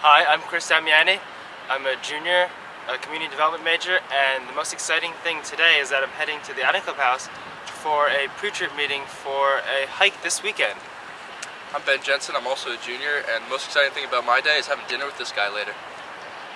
Hi, I'm Chris Damiani. I'm a junior, a community development major, and the most exciting thing today is that I'm heading to the Island Clubhouse for a pre-trip meeting for a hike this weekend. I'm Ben Jensen, I'm also a junior, and the most exciting thing about my day is having dinner with this guy later.